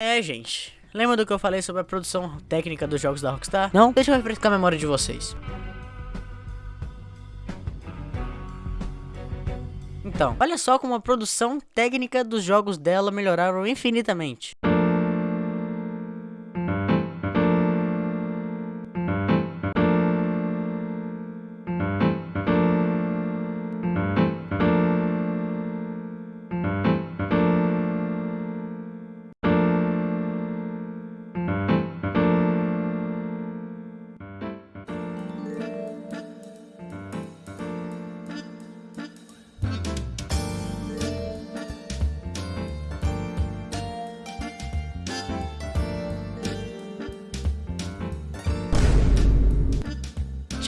É, gente. Lembra do que eu falei sobre a produção técnica dos jogos da Rockstar? Não? Deixa eu refrescar a memória de vocês. Então, olha só como a produção técnica dos jogos dela melhoraram infinitamente.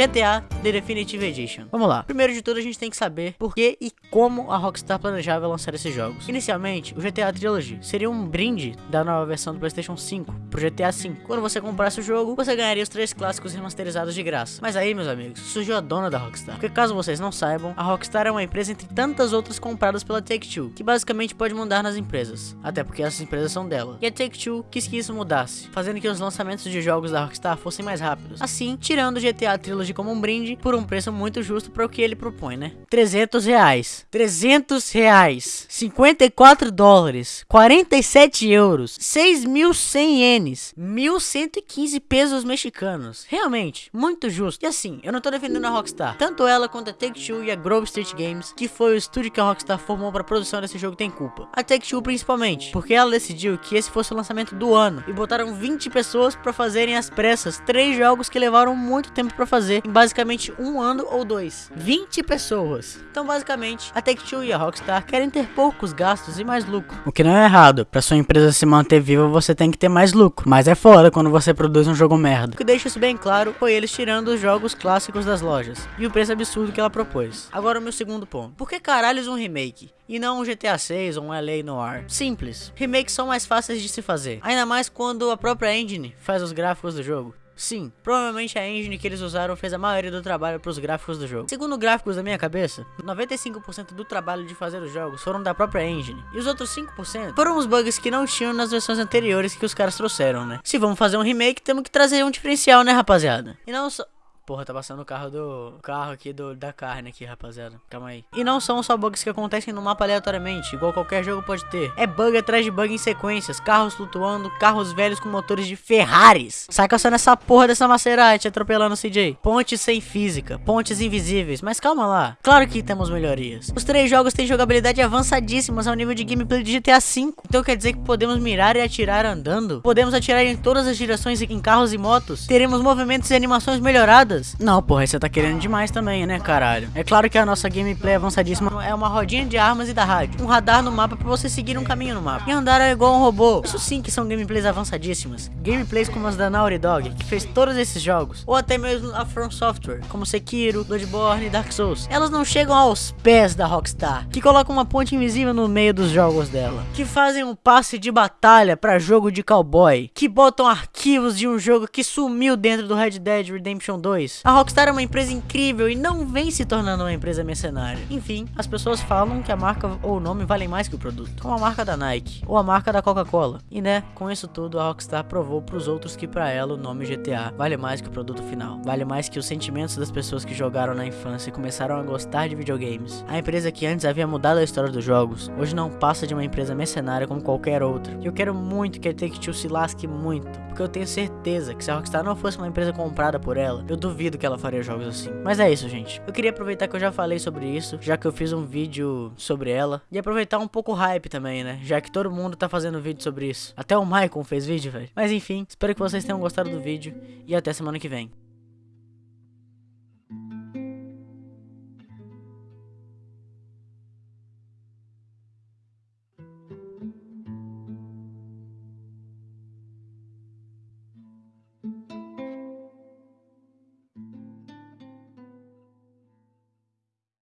GTA The Definitive Edition. Vamos lá. Primeiro de tudo, a gente tem que saber por que e como a Rockstar planejava lançar esses jogos. Inicialmente, o GTA Trilogy seria um brinde da nova versão do PlayStation 5 pro GTA 5. Quando você comprasse o jogo, você ganharia os três clássicos remasterizados de graça. Mas aí, meus amigos, surgiu a dona da Rockstar. Porque caso vocês não saibam, a Rockstar é uma empresa entre tantas outras compradas pela Take-Two, que basicamente pode mandar nas empresas. Até porque essas empresas são dela. E a Take-Two quis que isso mudasse, fazendo que os lançamentos de jogos da Rockstar fossem mais rápidos. Assim, tirando o GTA Trilogy como um brinde por um preço muito justo para o que ele propõe, né? 300 reais. 300 reais. 54 dólares. 47 euros. 6.100 ienes. 1.115 pesos mexicanos. Realmente, muito justo. E assim, eu não tô defendendo a Rockstar. Tanto ela quanto a Take-Two e a Grove Street Games, que foi o estúdio que a Rockstar formou para a produção desse jogo, tem culpa. A Take-Two principalmente, porque ela decidiu que esse fosse o lançamento do ano e botaram 20 pessoas para fazerem as pressas três jogos que levaram muito tempo para fazer em basicamente um ano ou dois. 20 pessoas. Então, basicamente, a Take-Two e a Rockstar querem ter poucos gastos e mais lucro. O que não é errado. Para sua empresa se manter viva, você tem que ter mais lucro. Mas é foda quando você produz um jogo merda. O que deixa isso bem claro foi eles tirando os jogos clássicos das lojas. E o preço absurdo que ela propôs. Agora o meu segundo ponto. Por que caralhos um remake? E não um GTA 6 ou um LA Noir? Simples. Remakes são mais fáceis de se fazer. Ainda mais quando a própria engine faz os gráficos do jogo. Sim, provavelmente a engine que eles usaram fez a maioria do trabalho para os gráficos do jogo. Segundo gráficos da minha cabeça, 95% do trabalho de fazer os jogos foram da própria engine. E os outros 5% foram os bugs que não tinham nas versões anteriores que os caras trouxeram, né? Se vamos fazer um remake, temos que trazer um diferencial, né, rapaziada? E não só... Porra, tá passando o carro do. O carro aqui do, da carne aqui, rapaziada. Calma aí. E não são só bugs que acontecem no mapa aleatoriamente, igual qualquer jogo pode ter. É bug atrás de bug em sequências. Carros flutuando, carros velhos com motores de Ferraris. Sai caçando essa porra dessa Maserati atropelando o CJ. Pontes sem física, pontes invisíveis. Mas calma lá. Claro que temos melhorias. Os três jogos têm jogabilidade avançadíssimas ao nível de gameplay de GTA V. Então quer dizer que podemos mirar e atirar andando? Podemos atirar em todas as direções em carros e motos? Teremos movimentos e animações melhoradas? Não, porra, você tá querendo demais também, né, caralho? É claro que a nossa gameplay avançadíssima é uma rodinha de armas e da rádio. Um radar no mapa pra você seguir um caminho no mapa. E andar é igual um robô. Isso sim que são gameplays avançadíssimas. Gameplays como as da Naughty Dog, que fez todos esses jogos. Ou até mesmo a From Software, como Sekiro, Bloodborne e Dark Souls. Elas não chegam aos pés da Rockstar, que coloca uma ponte invisível no meio dos jogos dela. Que fazem um passe de batalha pra jogo de cowboy. Que botam arquivos de um jogo que sumiu dentro do Red Dead Redemption 2 a Rockstar é uma empresa incrível e não vem se tornando uma empresa mercenária. Enfim, as pessoas falam que a marca ou o nome valem mais que o produto, como a marca da Nike ou a marca da Coca-Cola. E né, com isso tudo a Rockstar provou para os outros que para ela o nome GTA vale mais que o produto final. Vale mais que os sentimentos das pessoas que jogaram na infância e começaram a gostar de videogames. A empresa que antes havia mudado a história dos jogos, hoje não passa de uma empresa mercenária como qualquer outra. E eu quero muito que a Take-Two se lasque muito, porque eu tenho certeza que se a Rockstar não fosse uma empresa comprada por ela, eu duvido duvido que ela faria jogos assim. Mas é isso, gente. Eu queria aproveitar que eu já falei sobre isso, já que eu fiz um vídeo sobre ela. E aproveitar um pouco o hype também, né? Já que todo mundo tá fazendo vídeo sobre isso. Até o Michael fez vídeo, velho. Mas enfim, espero que vocês tenham gostado do vídeo. E até semana que vem.